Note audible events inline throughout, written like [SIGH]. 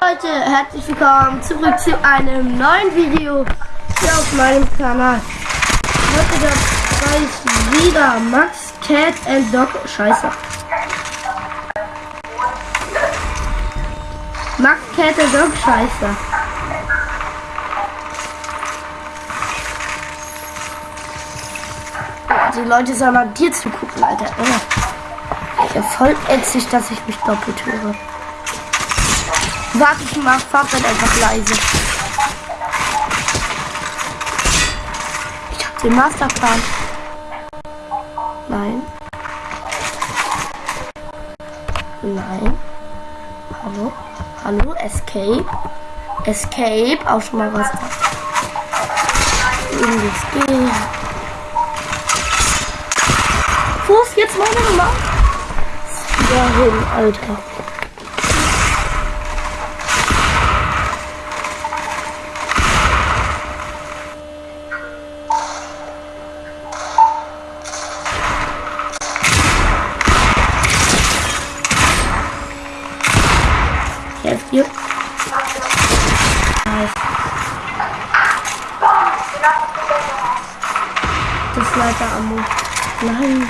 Leute, herzlich willkommen zurück zu einem neuen Video hier auf meinem Kanal. Heute dabei ist wieder Max, Cat and Dog. Scheiße. Max, Cat and Dog. Scheiße. Die Leute sollen mal dir zugucken, Alter. Ja, voll ätzig, dass ich mich doppelt höre. Warte, ich mach Fahrrad einfach leise. Ich hab den Masterplan. Nein. Nein. Hallo? Hallo? Escape? Escape? Auch schon mal was da. Gehen. Wo ist jetzt meine Nummer? Ja, hin, Alter. Helft ihr? Nice. Das ist leider Ammo. Nein.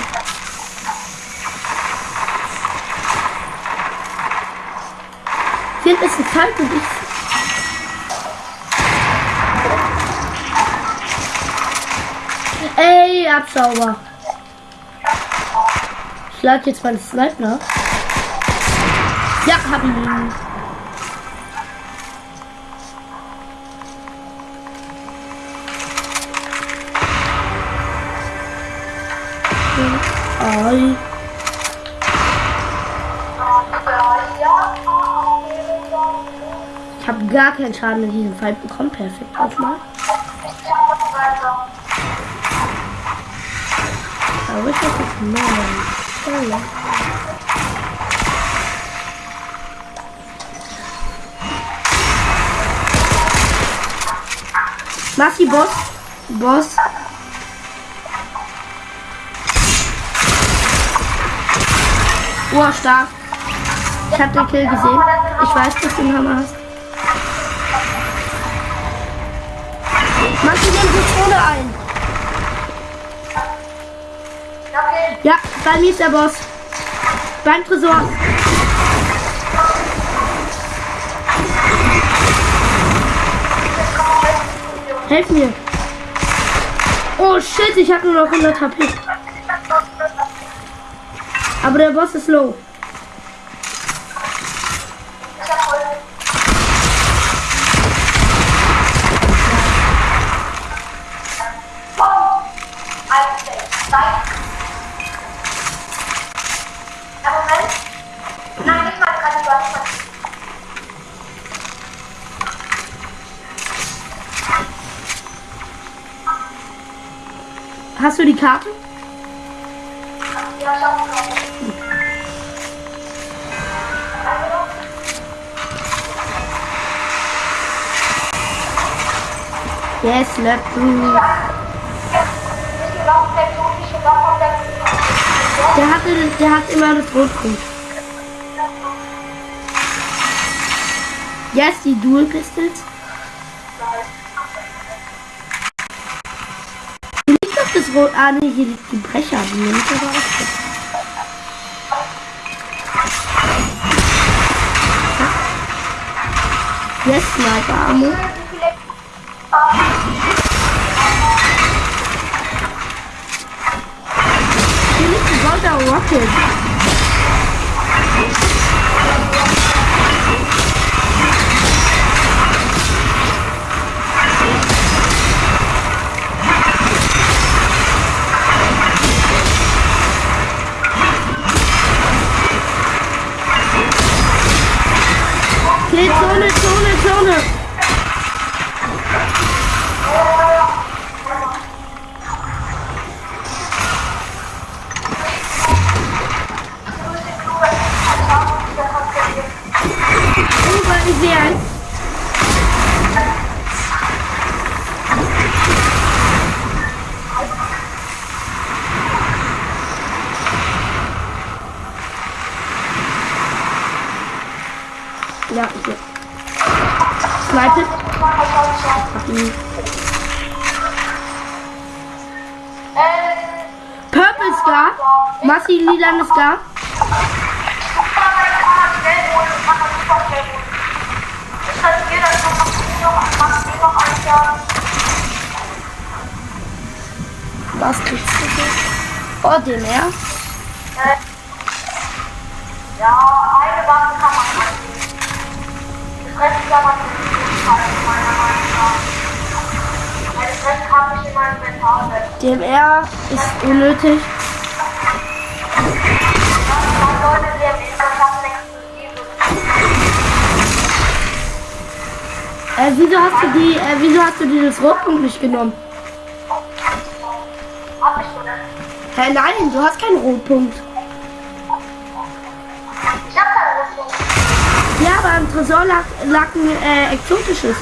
Hier ist ein Kalt und ich. Ey, Abschauber. Ich lade jetzt mal Sniper. Ja, hab ihn. Ai. Gar keinen Schaden in diesem Fall bekommen. Perfekt. Auf mal. Aber ich das ist neu. Massi Boss. Boss. Oh, stark. Ich hab den Kill gesehen. Ich weiß, dass du den Hammer hast. Mach dir den Zone ein. Ja, bei mir ist der Boss. Beim Tresor. Helf mir. Oh shit, ich habe nur noch 100 HP. Aber der Boss ist low. Hast du die Karte? Ja, ich hab noch. Yes, let me. Der der hat immer das Rotgrund. Yes, die Dual Pistols. Rot. Ah, nee, hier liegt die Brecher. Die nehme ich aber auch. Yes, Sniper Ammo. Hier liegt ein Golder Rocket. Okay, Zone, Zone, Zone. Über ich sehe eins. Ja, hier. gesniped. Hab ihn. Purple Scar. Massi lilan Scar. Was kriegst du so? Oh, den er. Ja, eine Waffe kann man annehmen. Das Rest kann man nicht meiner Meinung nach. Das Rest habe ich in meinem weg. DMR ist unnötig. Hast du die, äh, wieso hast du dieses Rotpunkt nicht genommen? Hä, nein, du hast keinen Rotpunkt. Ich hab keine Rüstung. Ja, aber am Tresor lag, lag ein äh, exotisches.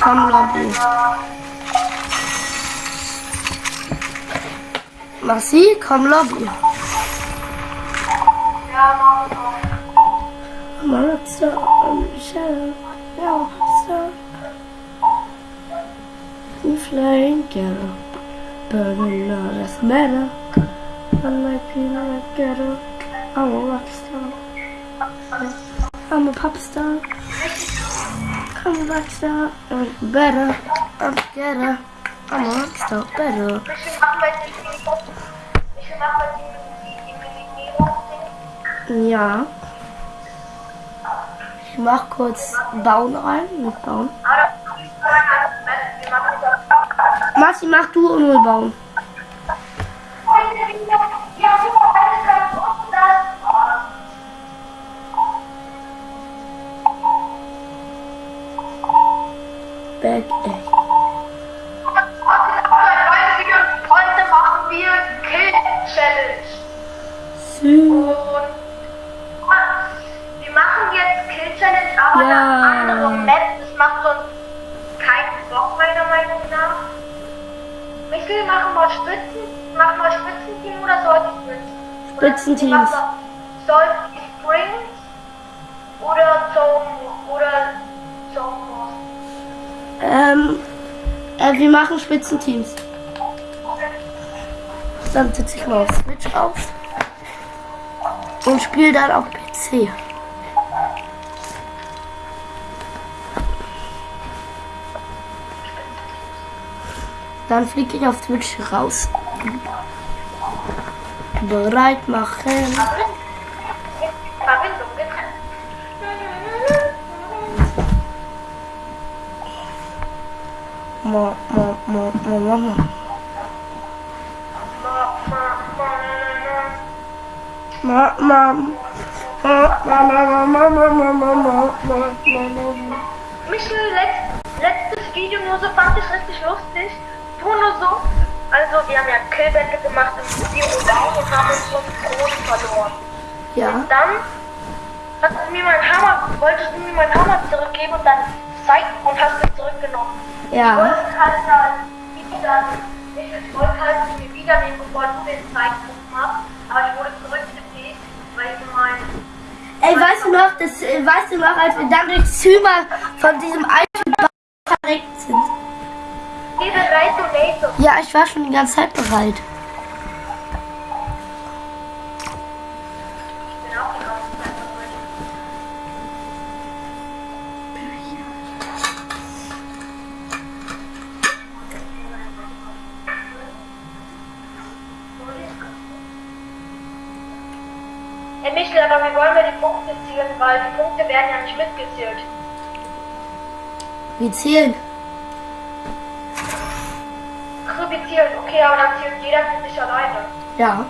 Come lobby. Merci, come lobby. I'm a rock star, I'm a shadow, now I'm a star. I'm flying ghetto, burning all this metal. I'm like peanut ghetto, I'm a rock. I'm a pop star. A Rockstar, I'm better, I'm better, I'm a Rockstar, better. Ja. Ich mach kurz Bauen rein, mit Bauen. Massi, mach du nur bauen. Back, ey. Heute machen wir Kill Challenge. Sü- Und wir machen jetzt Kill Challenge, aber Ja. eine andere Map. Das macht sonst keinen Bock, meiner Meinung nach. Michael, machen wir Spitzen, machen wir Spitzenteam oder sollte Spitzen? Spitzenteams. Soll die Springs oder Zone oder Zone Ähm, äh, wir machen Spitzenteams. Dann setze ich mal auf Switch auf. Und spiele dann auf PC. Dann fliege ich auf Twitch raus. Bereit machen. Ma, ma, ma, ma, ma, ma. Ma, ma. Ma, ma, ma, ma, ma, ma, ma, ma, ma. Michel, letzt, letztes Video nur so fand ich richtig lustig. Nur so. Also wir haben ja Killbände gemacht im Video und auch und haben uns so groß verloren. Ja. Dann hast du mir meinen Hammer, wolltest du mir meinen Hammer zurückgeben und dann zeig und hast ihn zurückgenommen. Ich Ja. wollte halt dann wieder, ich wollte halt mir wieder nehmen, bevor du den Zeitpunkt machst, aber ich wurde zurückgebeten, weil ich mein Ey, weißt du noch, das, äh, weißt du noch, als wir dann durchs Zimmer von diesem alten Bau verreckt sind? Ja, ich war schon die ganze Zeit bereit. Ich bin auch die ganze Zeit bereit. Herr Michel, aber wir wollen ja die Punkte zielen, weil die Punkte werden ja nicht mitgezählt. Wir zählen. zählt. Okay, aber dann zählt jeder für sich alleine. Ja.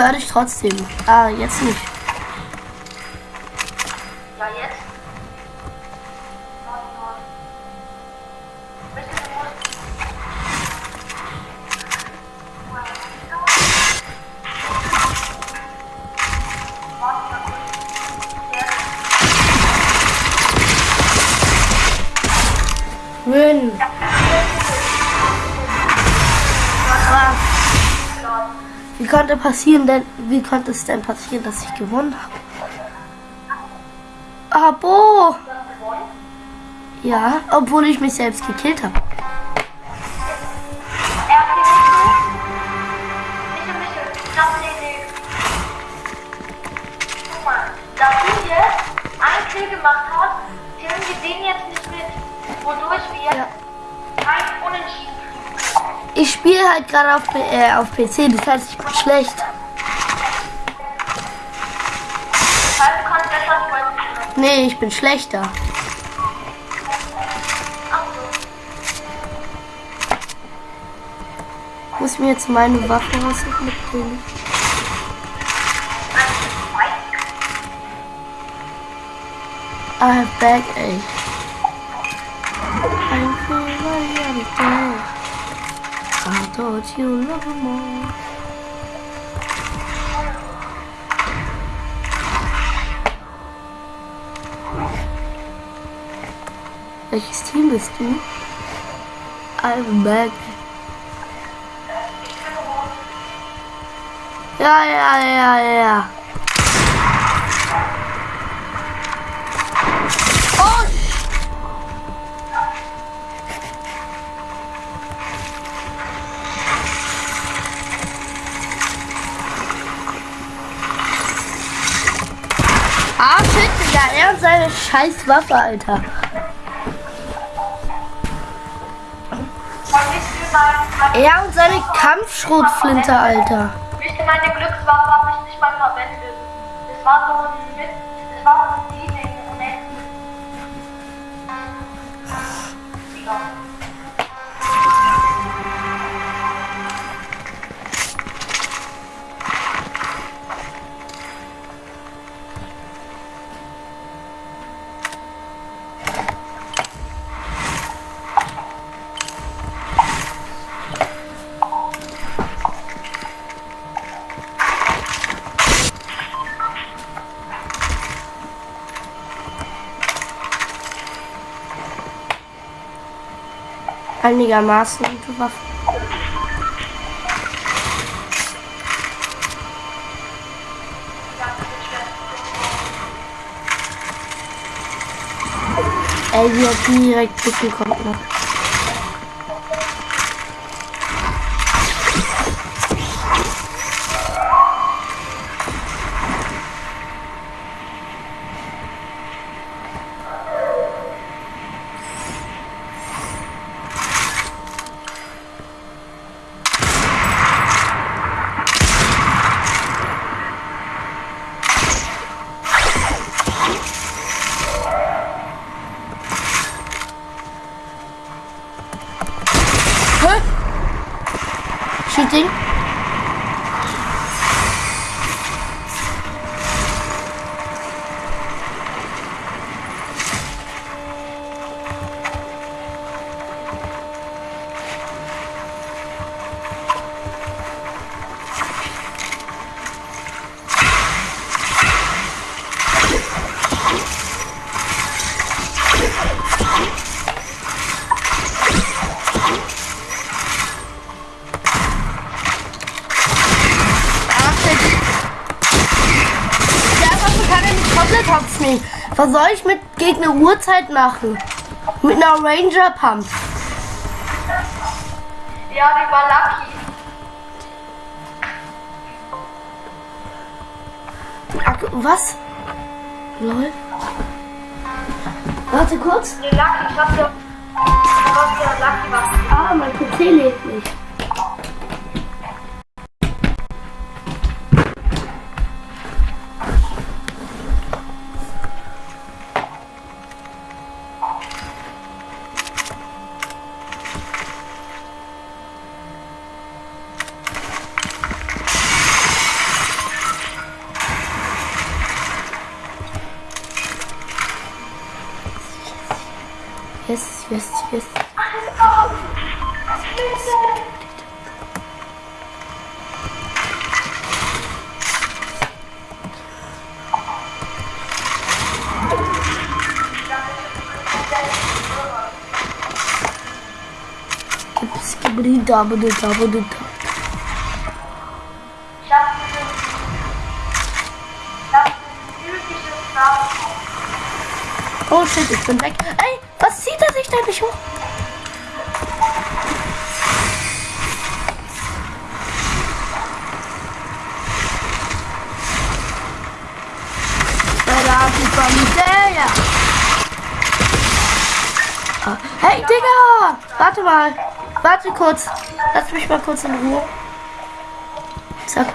Höre dich trotzdem. Ah, jetzt nicht. Wie konnte passieren denn, wie konnte es denn passieren, dass ich gewonnen habe? Abo! Ja, obwohl ich mich selbst gekillt habe. Er hat gemacht hast, zählen wir den jetzt nicht mit. Wodurch wir Ja. Ich spiele halt gerade auf, äh, auf PC, das heißt, ich bin schlecht. Nee, ich bin schlechter. Ich muss mir jetzt meine Waffe was mitbringen. I have backache. I'm dead. Thought you love more. Welches Team bist du? I'm back. Ja, ja, ja, ja. Oh! Ah, shit, Digga, scheiß Waffe, Alter. Er und seine Kampfschrotflinte, Alter. Ihr, meine Glückswaffe habe ich nicht mal verwendet. Das war so ein Mit, das war so ein Einigermaßen gute Waffe. Ey, die hat direkt Blicken kommt noch. Uhrzeit machen? Mit einer Ranger Pump. Ja, die war lucky. Ach, was? Lol. Warte kurz. Nee, lucky, ich hab ja. Du hast ja lucky was. Ah, mein PC lebt Yes, yes, yes. Skibidi dabidi dabidi da. Ich hab dieses. Ich hab dieses typisches Namen. Oh shit, ich bin weg. Da nicht hoch? Hey, Digga! Warte mal. Warte kurz. Lass mich mal kurz in Ruhe. Zack.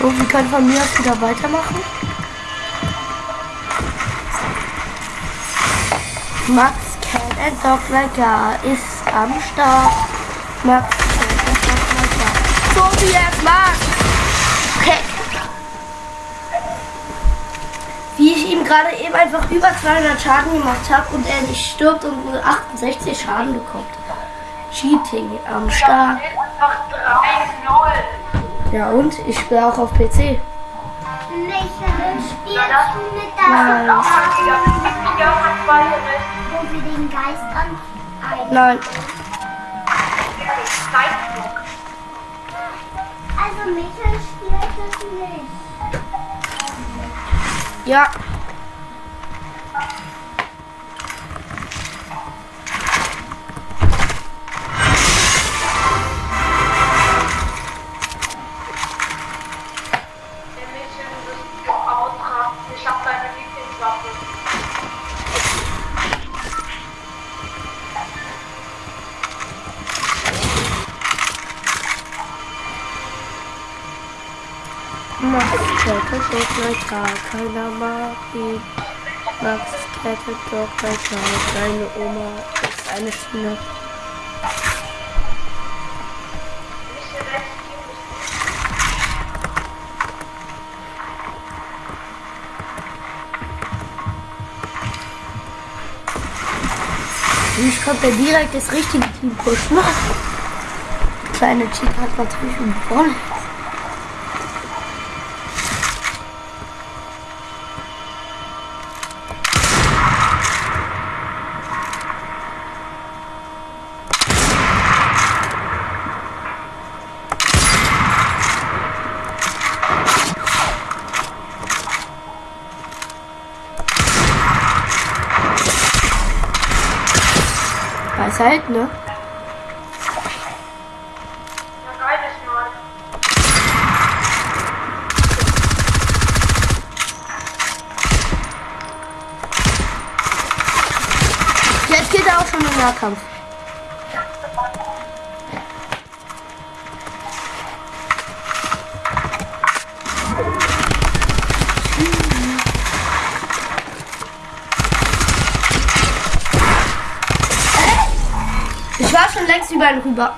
So, wir können von mir aus wieder weitermachen. Max Cat and Dog Like a ist am Start. Max Cat and Dog Like a. So wie es mag. Okay. Wie ich ihm gerade eben einfach über 200 Schaden gemacht habe und er nicht stirbt und nur 68 Schaden bekommt. Cheating am Start. Steht einfach 3-0. Ja und? Ich spiele auch auf PC. Michael, spielst du mit Nein. der Auch den Geist an Nein. Zeitdruck. Also Michael spielt das nicht. Ja. Max Kette Like a. Keiner mag ihn. Max Kette Like a. Seine Oma ist eine Team. Ich konnte direkt das richtige Team pushen. [LAUGHS] Kleine Cheat hat natürlich gewonnen. Weiß halt, ne? Jetzt geht er auch schon im Nahkampf. Ich war schon längst über ihn rüber.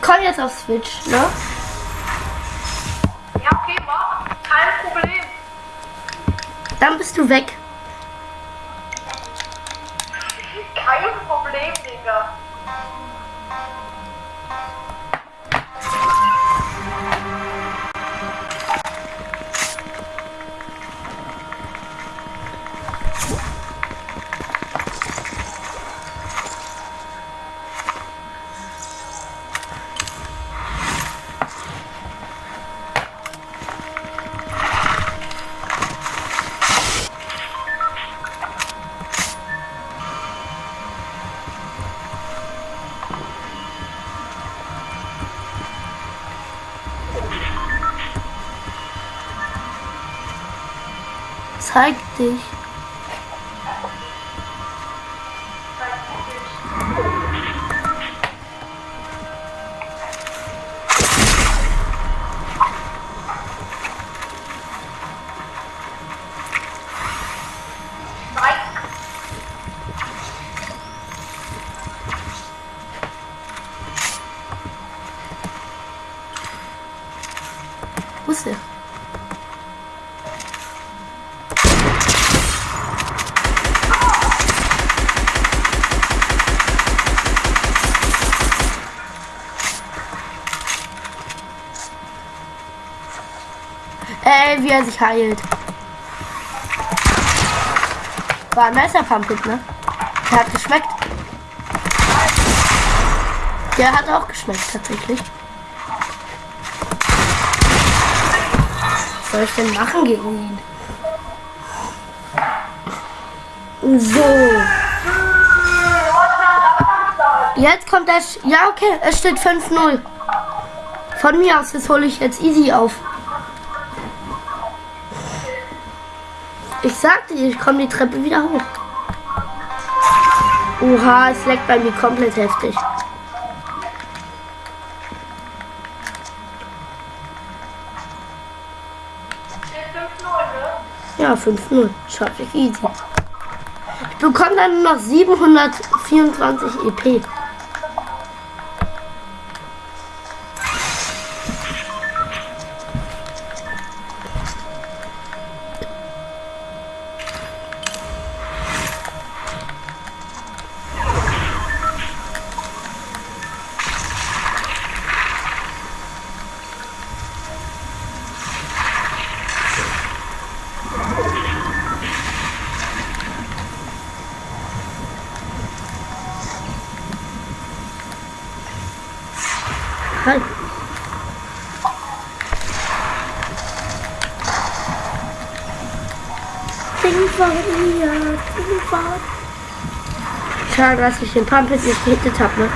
Komm jetzt auf Switch, ne? Ja, okay, mach. Kein Problem. Dann bist du weg. Zeig dich. Ey, wie er sich heilt. War ein nicer Pumpkin, ne? Der hat geschmeckt. Der hat auch geschmeckt, tatsächlich. Was soll ich denn machen gegen ihn? So. Jetzt kommt der. Sch ja, okay, es steht 5-0. Von mir aus, das hole ich jetzt easy auf. Sagte dir, ich komme die Treppe wieder hoch. Oha, es leckt bei mir komplett heftig. Steht 5-0? Ja, 5-0. Schaffe ich easy. Ich bekomme dann nur noch 724 EP. Halt. Schade, dass ich den Pump jetzt nicht gehittet habe, ne?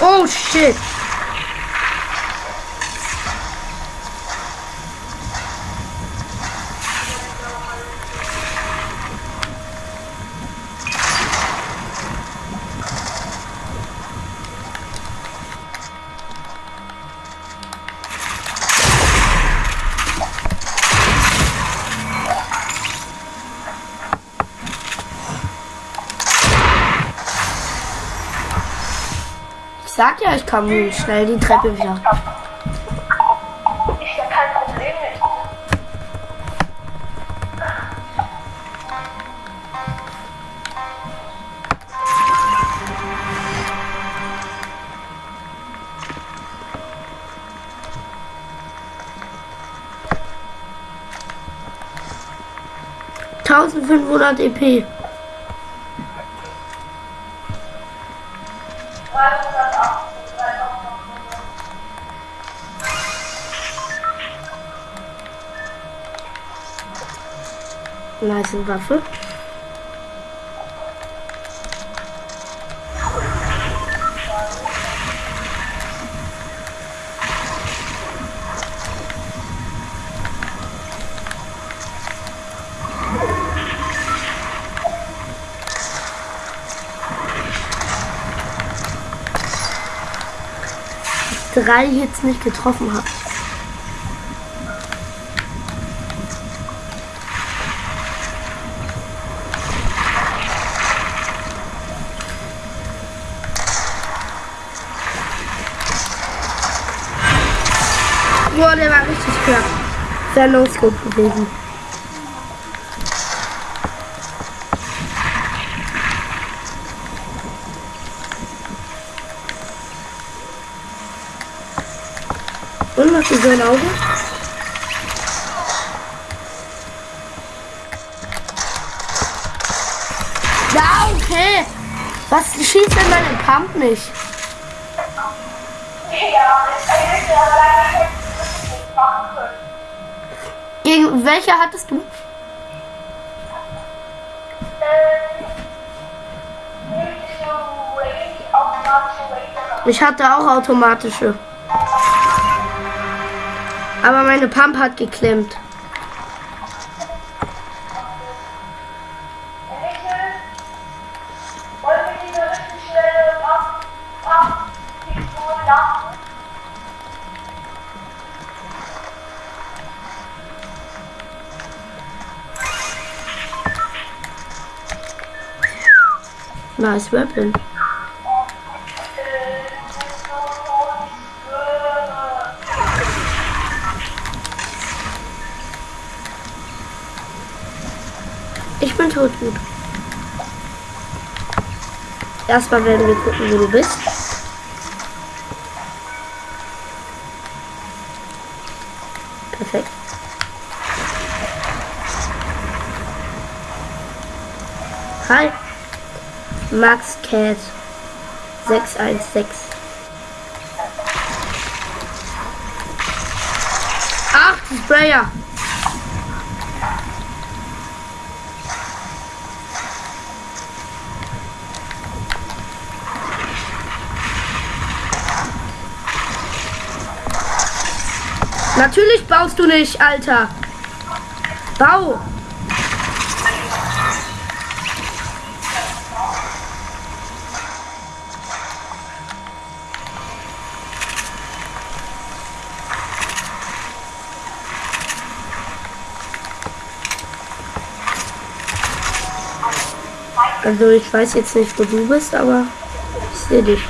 Oh shit! Ja, ich kann schnell die Treppe wieder. Ist ja kein Problem nicht. Tausendfünfhundert EP. Waffe. Drei jetzt nicht getroffen habe. Boah, der war richtig knapp. Sehr No-Scope gewesen. Und was ist sein Auge? Ja, okay. Was schießt denn meine Pump nicht? Und welche hattest du? Ich hatte auch automatische. Aber meine Pump hat geklemmt. Nice weapon. Ich bin tot gut. Erstmal werden wir gucken, wo du bist. Perfekt. Hi. Max Cat 616. Ach, Sprayer. Natürlich baust du nicht, Alter. Bau. Also ich weiß jetzt nicht, wo du bist, aber ich sehe dich.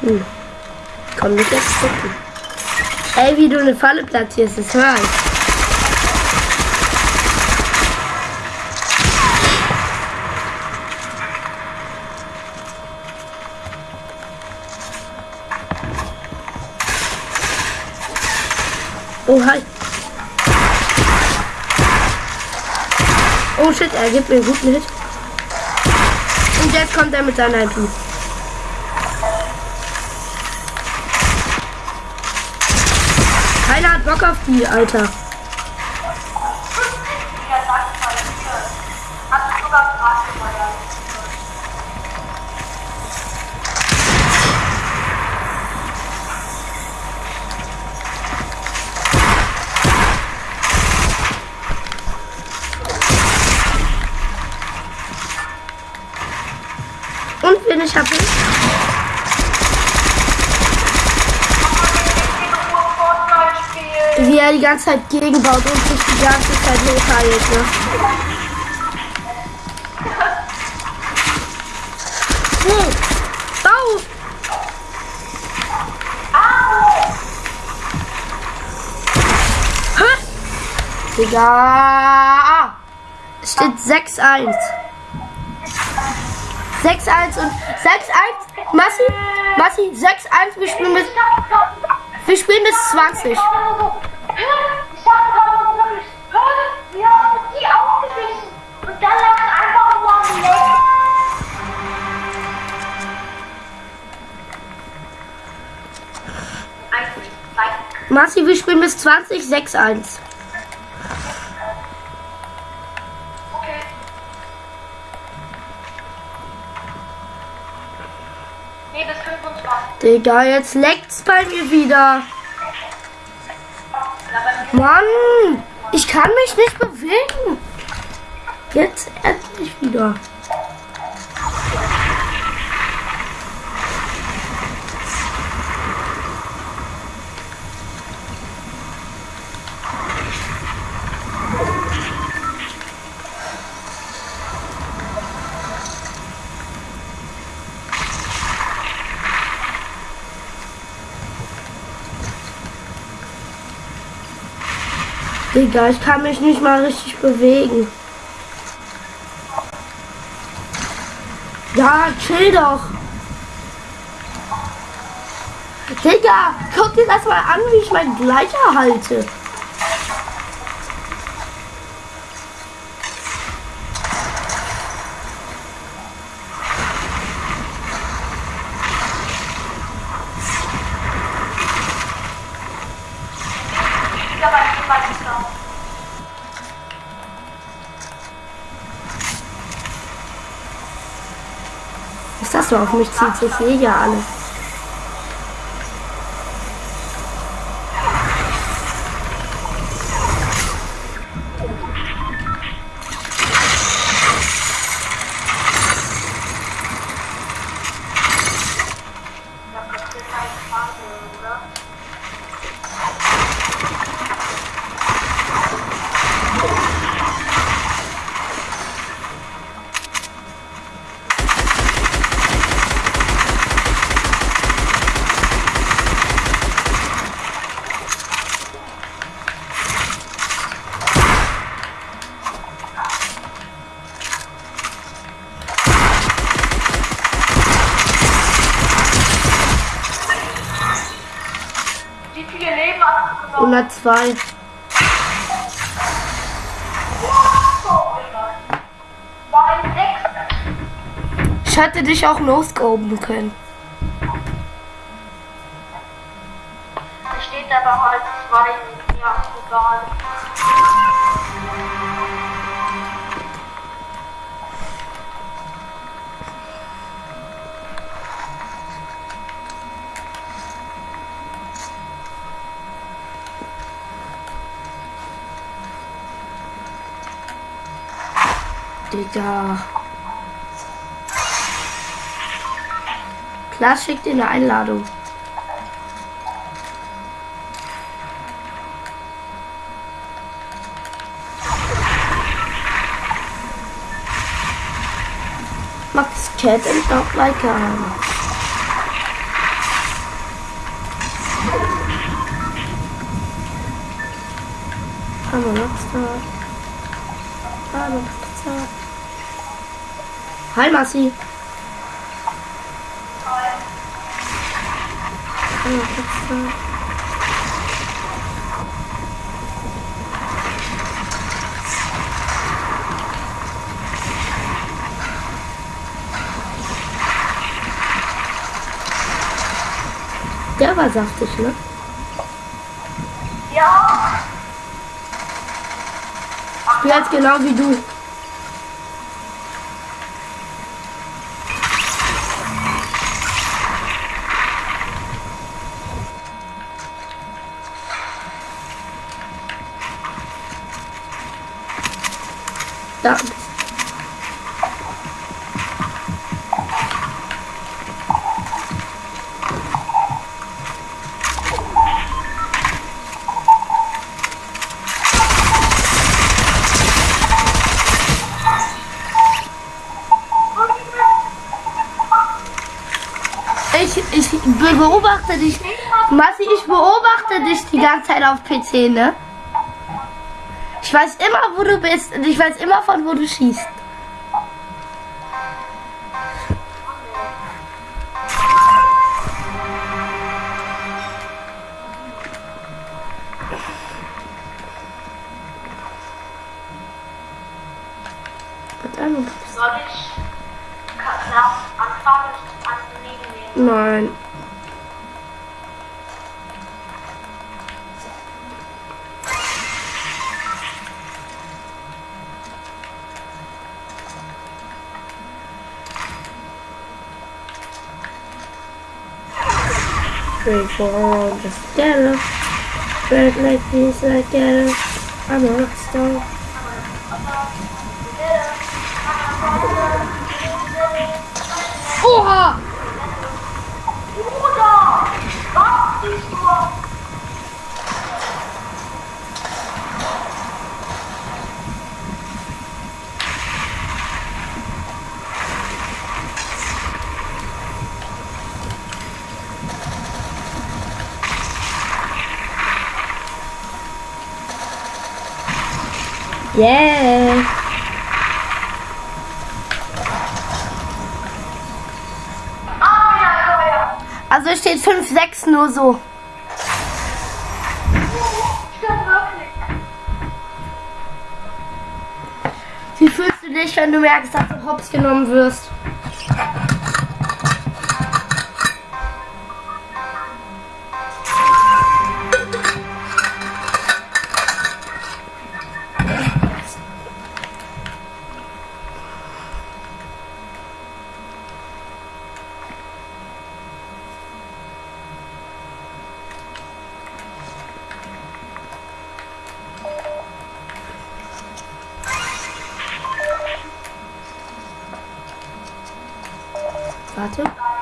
Hm. Komm nicht erst gucken. Ey, wie du eine Falle platzierst, das war ich. Oh, hi. Oh shit, er gibt mir einen guten Hit. Und jetzt kommt er mit seiner IP. Keiner hat Bock auf die, Alter. Ja, sag mal, hier. Hast du sogar gefragt, Alter. Und wen ich habe? Fortnite spielen. Wie er die ganze Zeit gegenbaut und sich die ganze Zeit hochheilt, ne? Hm. Digga! Es steht 6-1. 6-1 und 6-1. Massi, Massi, 6-1. Wir spielen bis, wir spielen bis 20. Massi, wir spielen bis 20, 6-1. okay. Nee, bis 25. Digga, jetzt leckt's bei mir wieder. Mann, ich kann mich nicht bewegen. Jetzt endlich wieder. Digga, ich kann mich nicht mal richtig bewegen. Ja, chill doch. Digga, guck dir das mal an, wie ich meinen Gleiter halte. Auf mich zieht? Ich sehe ja alles. 102. Oh mein Gott. War ein Sechs. Ich hätte dich auch no-scopen können. Da steht aber halt zwei. Ja, egal. Digga. Klar schickt dir eine Einladung. Max Cat and not like a rockstar. I'm a rockstar. Hi Massi. Der war saftig, ne? Ja. Jetzt genau wie du. Da. Ich, ich be- beobachte dich. Massi, ich beobachte dich die ganze Zeit auf PC, ne? Ich weiß immer, wo du bist und ich weiß immer, von wo du schießt. 5-6 nur so. Wie fühlst du dich, wenn du merkst, dass du hops genommen wirst? 맞아?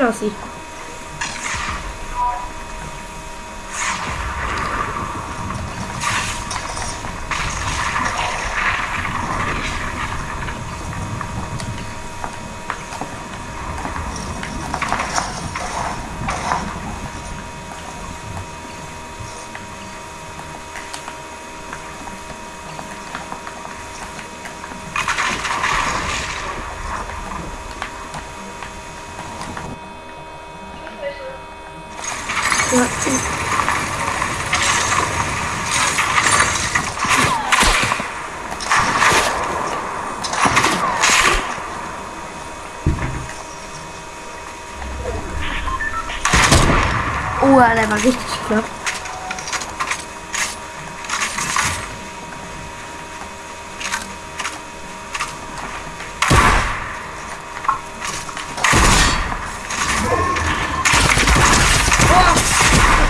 Marci. Ja, Oh, der war richtig knapp.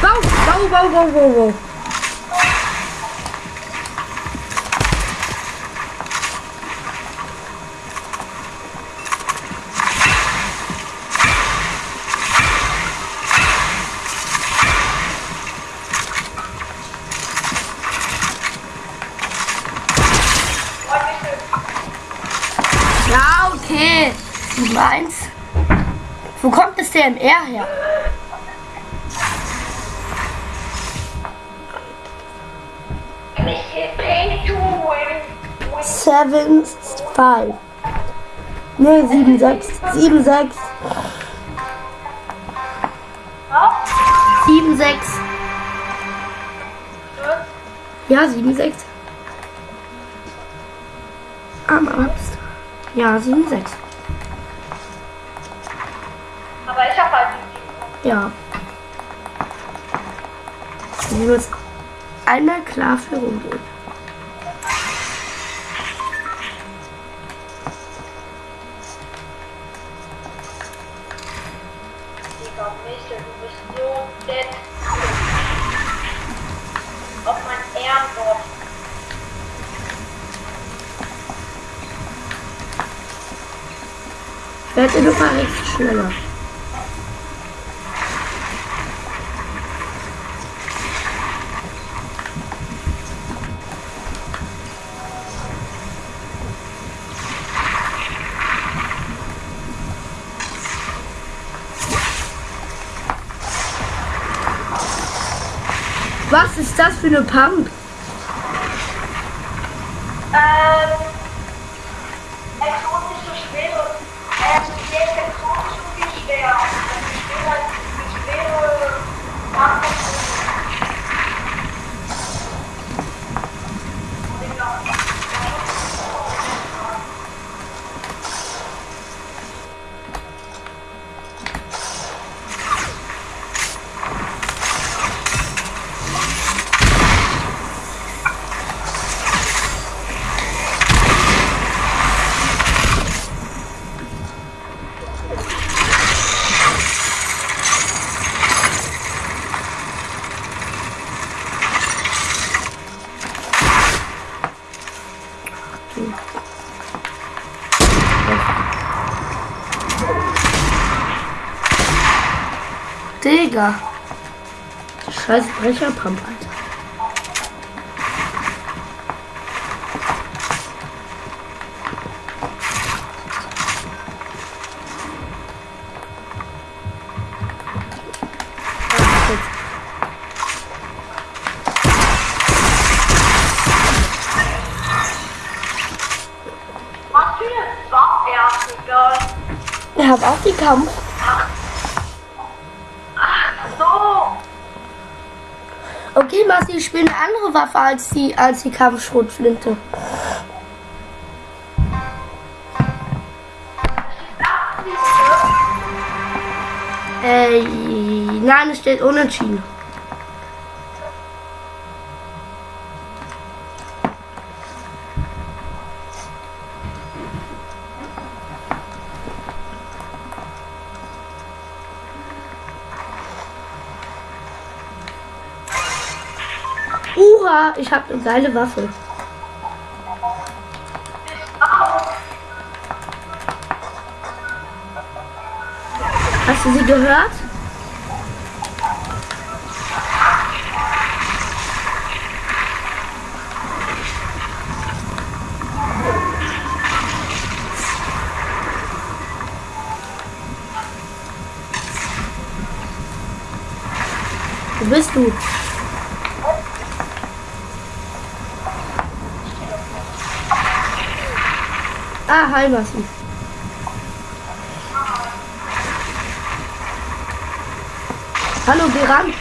Bau, bau, bau, bau, bau, bau. Ja, okay. 7-1. Wo DMR her? Seven, five. Nee, sieben, sechs. Sieben, sechs. Sieben, sechs. Ja, sieben, sechs. Am Arzt. Ja, sieben, sechs. Aber ich hab halt die Ja. Wir müssen einmal klar für rumgehen. Ist das für eine Pump? Digga. Scheiß Brecherpump, Alter. Ich hab auch die Kampf. So. Okay, Marci, ich spiele eine andere Waffe als die, als die Kampfschrotflinte. Äh, nein, es steht unentschieden. Ich habe eine geile Waffe. Hast du sie gehört? Wo bist du? Massi. Hallo, geh ran.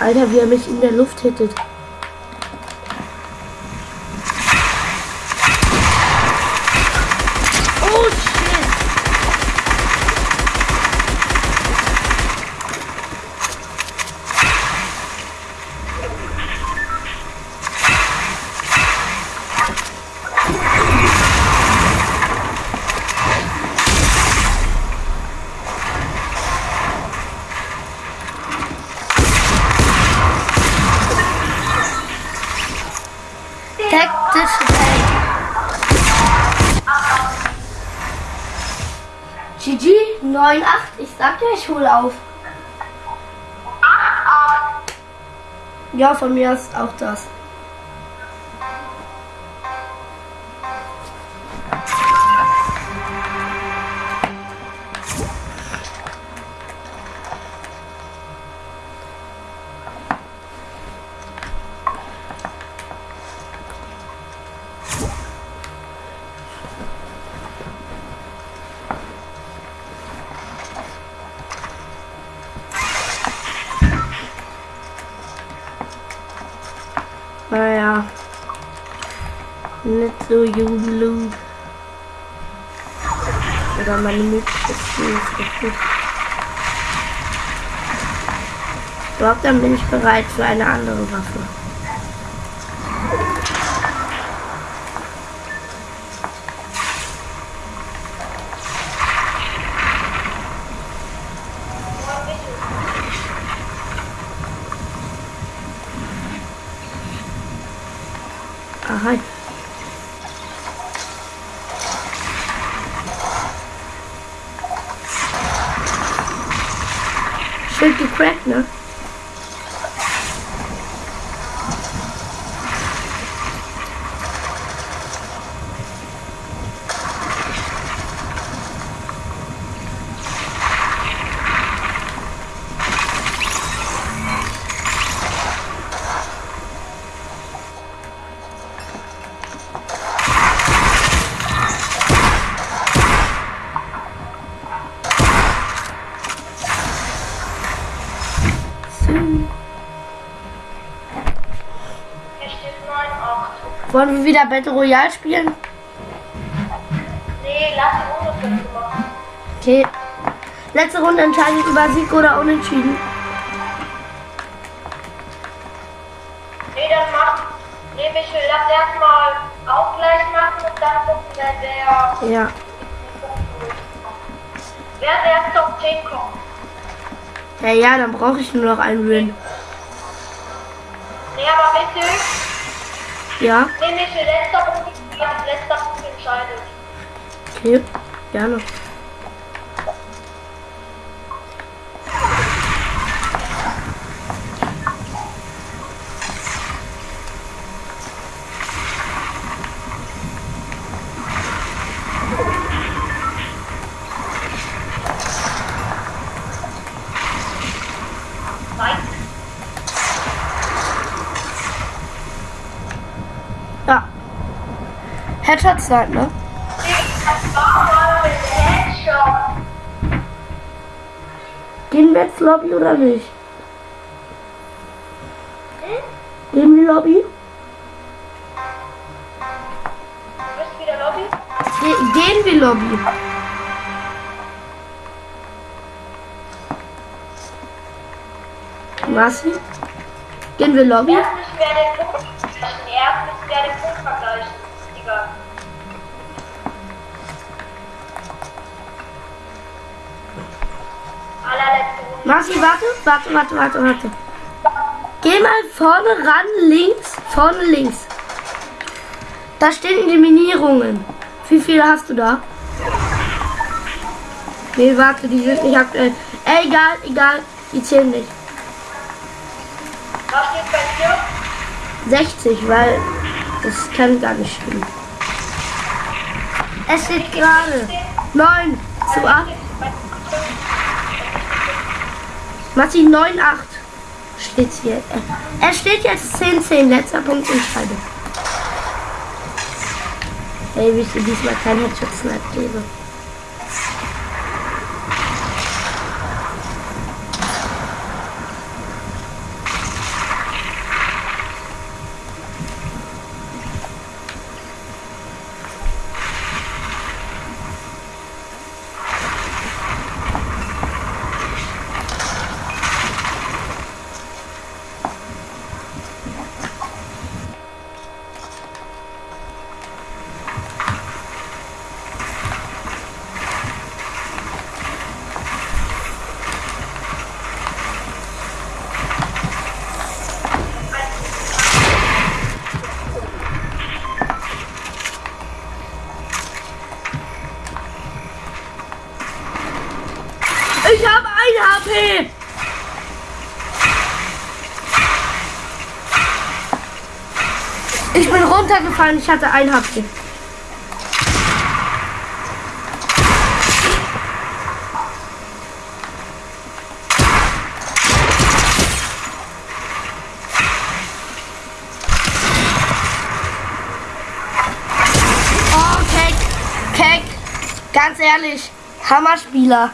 Alter, wie er mich in der Luft hittet. Oh shit. Taktische GG 9-8. Ich sag dir, ich hole auf. Ja, von mir ist auch das. Dann bin ich bereit für eine andere Waffe. Aha. Schild gecrackt, ne? So. Hier steht 9-8. Wollen wir wieder Battle Royale spielen? Nee, lass die Runde fünf machen. Okay. Letzte Runde entscheidet über Sieg oder Unentschieden. Nee, dann mach. Nee, Michel, lass erstmal Ausgleich machen und dann gucken, wer der. Ja. Wer der erst Top 10 kommt. Ja, ja, dann brauche ich nur noch einen Win. Nee, aber bitte. Ja, Michel, letzter Punkt. Ja, letzter Punkt entscheidet. okay. Gerne. Headshot Snipe, ne? Gehen wir jetzt Lobby oder nicht? Gehen wir Lobby? Ge gehen wir Lobby? Marci? Gehen wir Lobby? Marci, warte, warte, warte, warte, warte. Geh mal vorne ran, links, vorne links. Da stehen Eliminierungen. Wie viele hast du da? Nee, warte, die sind nicht aktuell. Ey, egal, egal, die zählen nicht. Was steht bei dir? 60, weil das kann gar nicht stimmen. Es steht gerade 9 zu 8. Martin 9, 8 steht hier. Äh, Es steht jetzt 10, 10, letzter Punkt Entscheidung. Ey, wie ich dir diesmal kein Headshot-Snap gebe. Ich habe ein HP! Ich runtergefallen, ich hatte ein HP. Oh, ehrlich, Hammerspieler.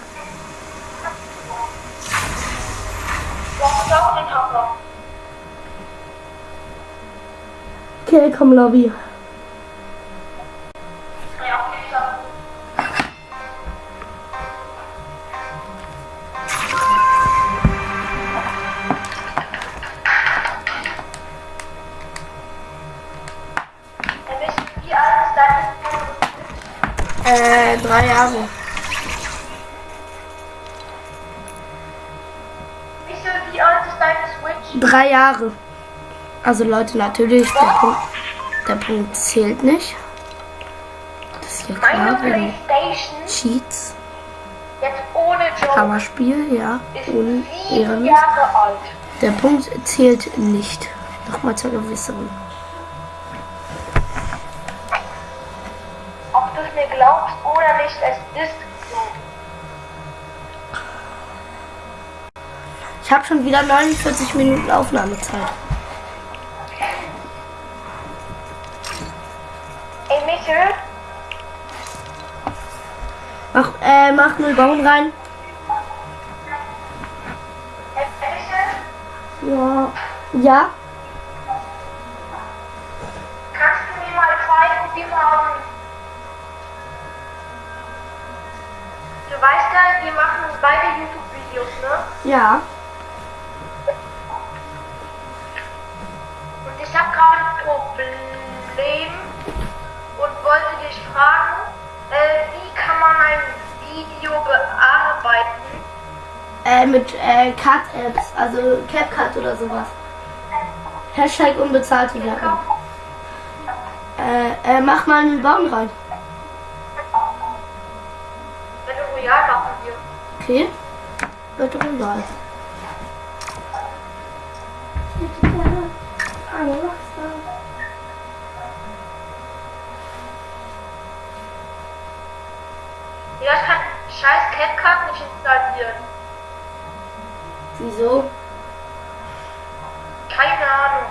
Ist dein Äh, drei Jahre. Wieso, wie alt ist deine Switch? Drei Jahre. Also Leute, natürlich, der Punkt zählt nicht. Das ist ja klar, wegen Cheats. jetzt ohne Job, Hammerspiel, ja. Ohne alt. Der Punkt zählt nicht. Nochmal zur Gewisserung. Ob du es mir glaubst oder nicht, es ist so. Ich habe schon wieder 49 Minuten Aufnahmezeit. Michel, Mach, äh, mach null Bauen rein. Ja. Ja. kannst du mir mal zeigen, wie man... Du weißt ja, wir machen beide YouTube-Videos, ne? Ja. Und ich habe gerade ein Problem dich fragen, äh, wie kann man ein Video bearbeiten? Äh, mit äh, Cut-Apps, also CapCut oder sowas. Hashtag unbezahlte Werbung. Äh, äh, mach mal einen Baum rein. Wenn du Royal machen wir. Okay. Wird doch egal. Ja, ich kann scheiß CapCut nicht installieren. Wieso? Keine Ahnung.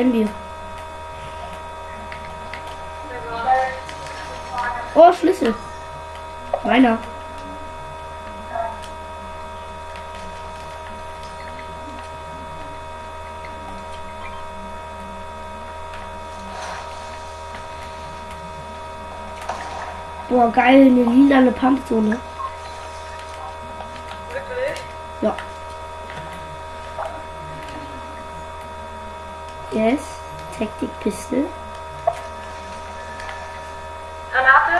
Handy. Oh, Schlüssel. Meiner. Boah, geil, eine lila eine Pumpzone. Pistole. Granate.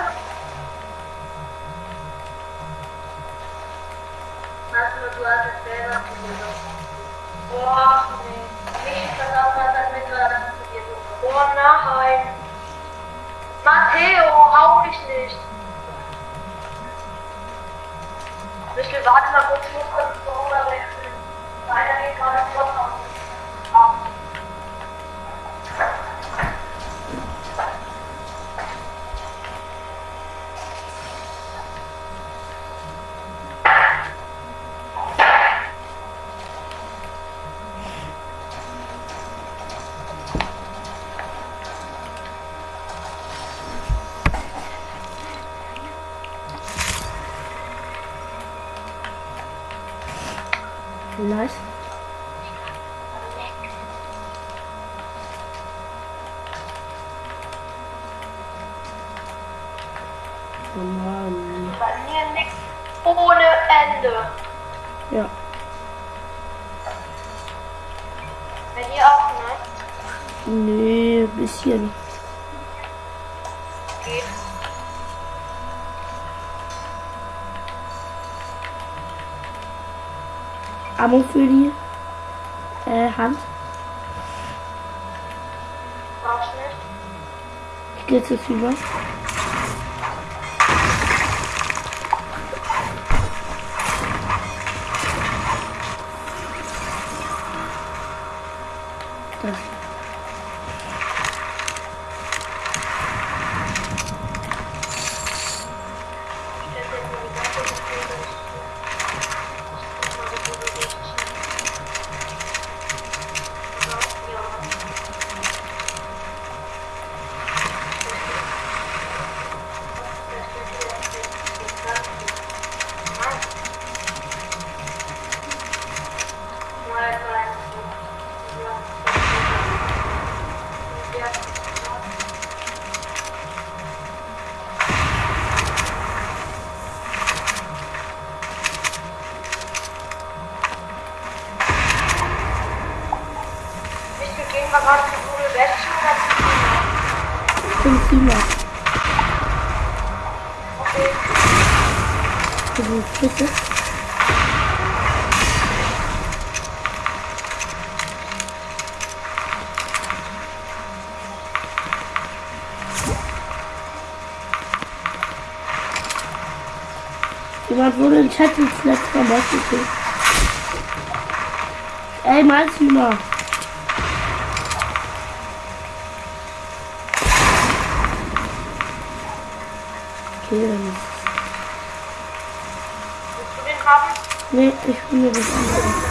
Massimo, du hast es selber probiert. Boah, nee. Nicht, dass mal das mit Granaten probiert. Oh nein. Matteo, auch ich nicht. Michel, warte warten, ob ich hochkomme. suivant. bin Klima. Bitte. Jemand wurde in Chat ins letzte Mal gekriegt. Ey, Malzhühner. killen. Willst du den haben? Nee, ich will nur das andere.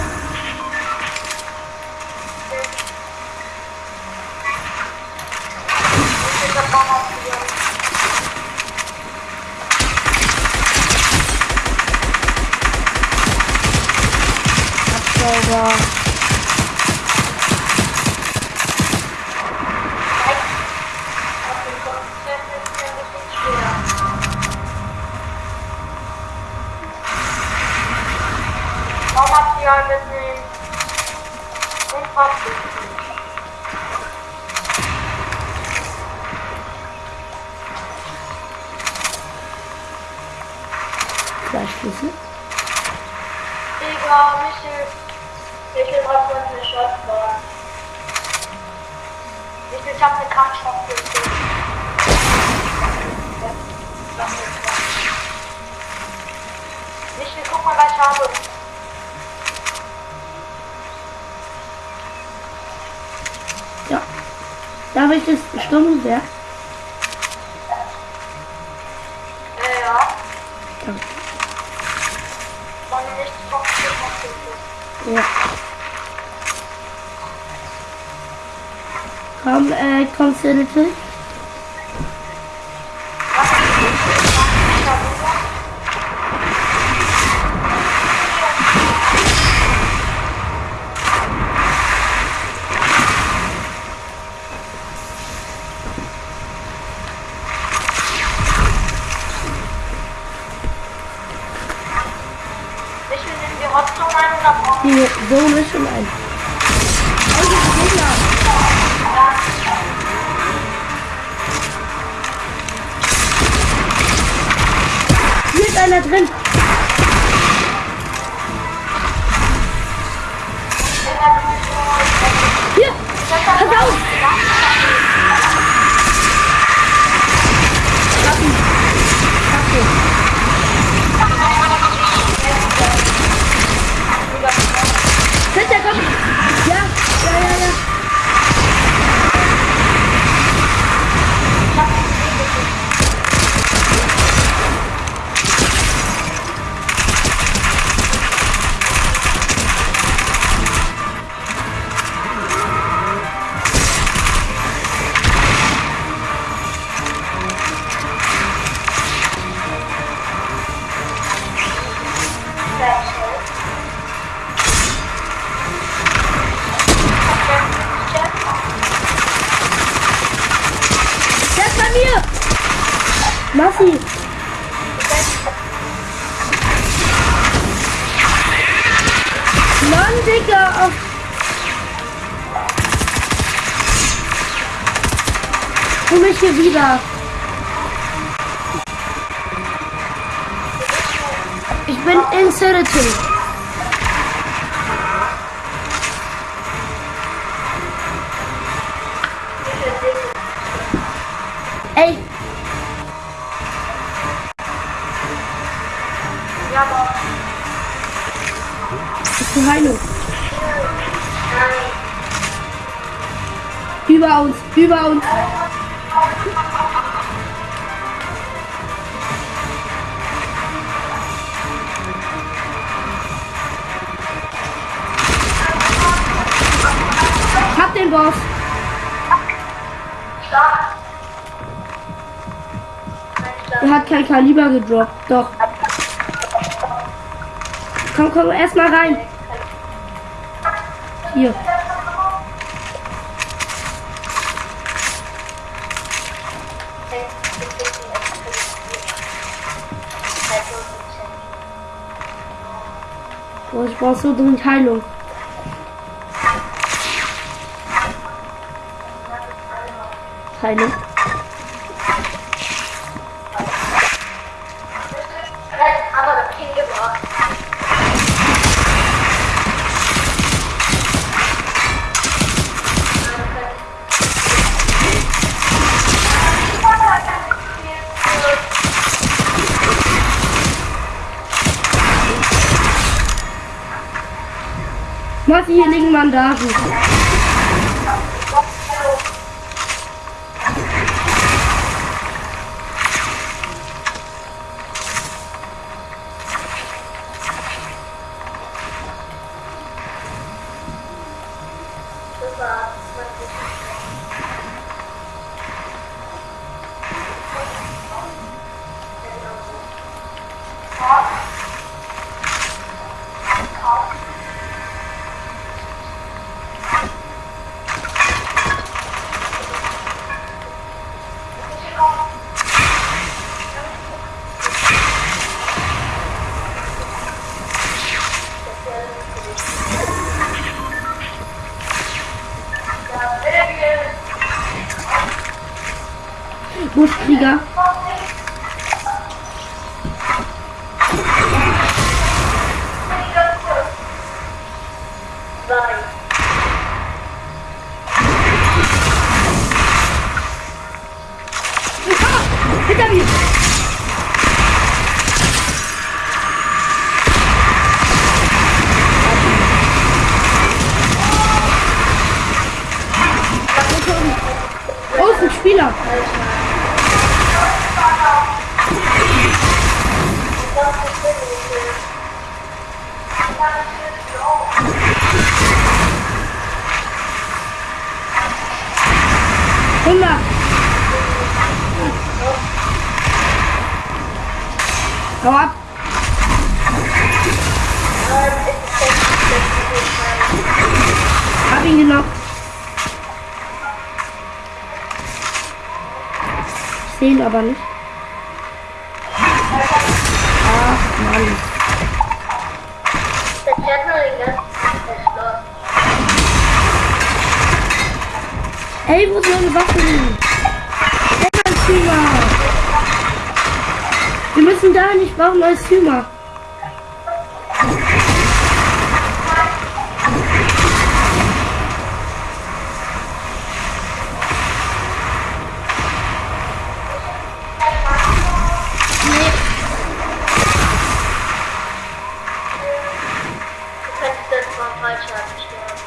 Hier, so ist schon ein. Hier ist einer drin. über uns. Ich hab den Boss. Er hat kein Kaliber gedroppt, doch. Komm, komm, erstmal rein. Hier. so dringend Heilung. Heilung. Matti, hier liegen ist ein Spieler. Hundert. Hau ab. Hab ihn genockt. Ihn aber nicht. Ach Mann. Ey, wo ist meine Waffe? Ey, mein Zimmer. Wir müssen da nicht, ein neues Zimmer. Du könntest jetzt mal Fallschaden sterben.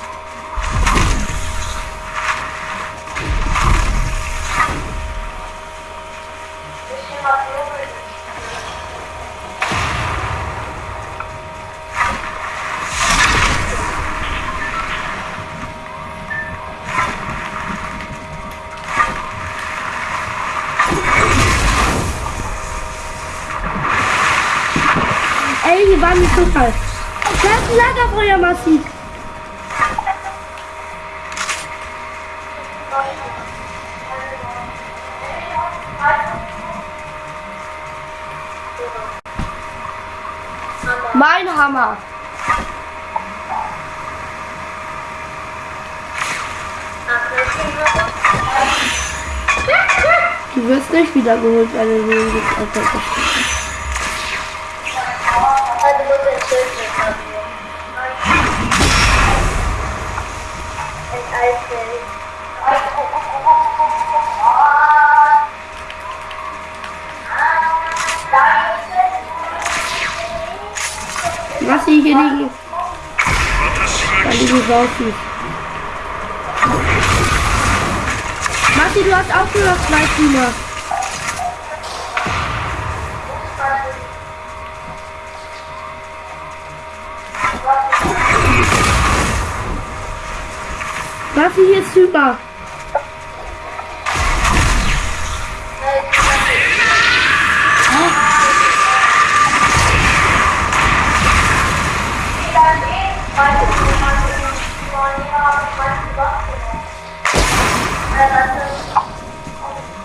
Ey, nicht Zufall. Da ist ein Lagerfeuer massiv. Mein Hammer. Du wirst nicht wiedergeholt, weil du den jetzt Was hier liegen? Da liegen Saufen. Matti, du hast noch zwei Teamer. Matti, hier ist super.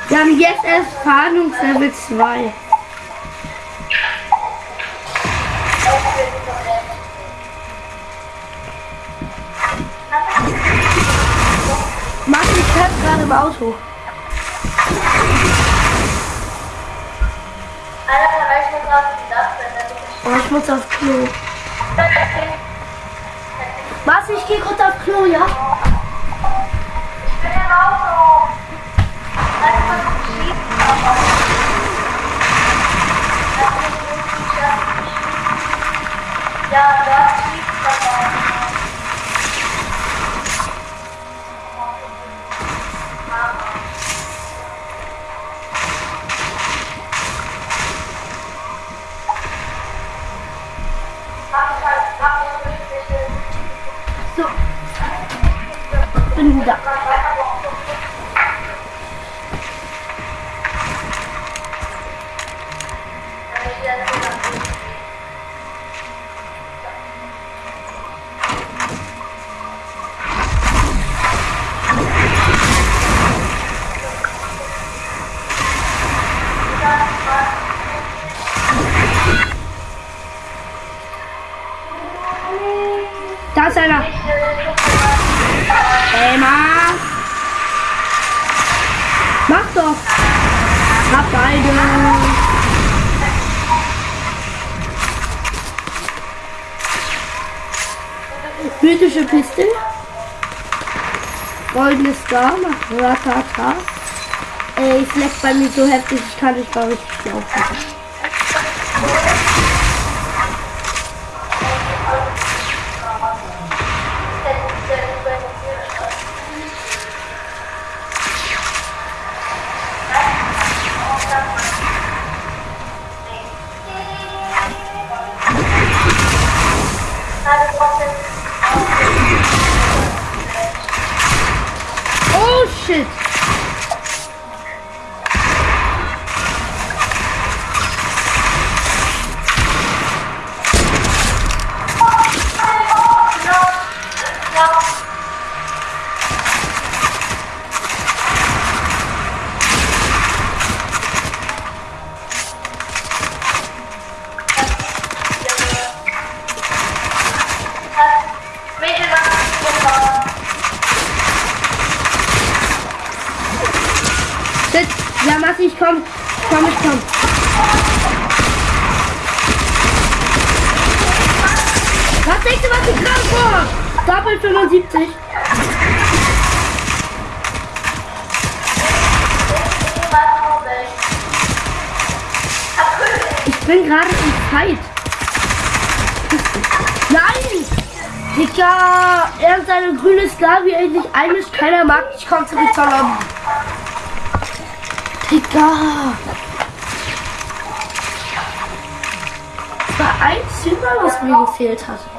Wir haben jetzt erst Fahndungslevel 2. ich Oh, ich muss aufs Klo. Was? Ich gehe kurz aufs Klo, ja? Ich bin im Auto. Schießen. Ja, Mythische Piste. Goldenes Star macht Ratata. Ey, leckt bei mir so heftig, ich kann nicht mal richtig laufen. Wie er sich einmischt. Keiner mag. Ich komm zurück zur Lobby. Digga. Das war ein Zimmer, was mir gefehlt hat.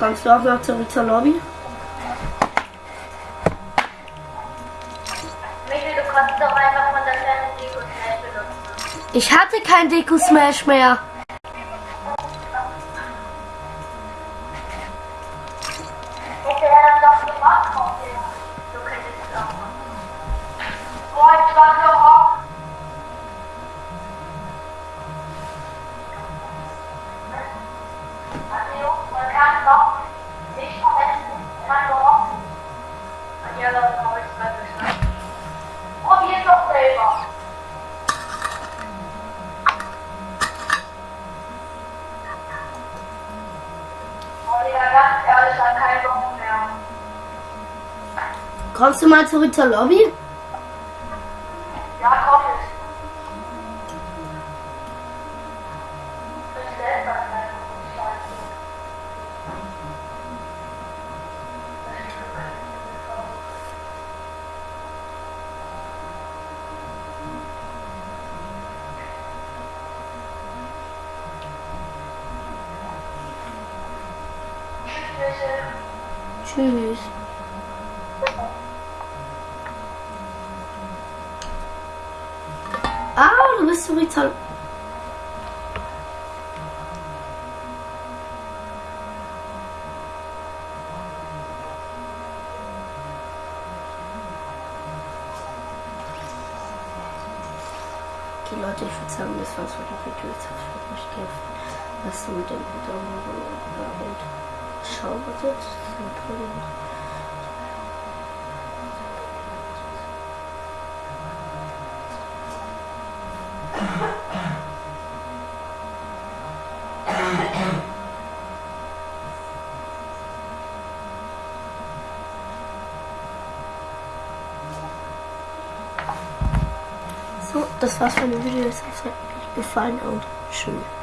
Kommst du auch noch zurück zur Lobby? Michael, du kannst doch einfach von der kleinen Deko schnell benutzen. Ich hatte kein Deko-Smash mehr. Mal zurück zur Lobby? Würde sagen, das war's für das Video. Jetzt habe ich mich. Lasst mir den Daumen hoch und schau bitte. Das ist ein Problem. So, das war's von dem Video. Es hat euch gefallen und schön.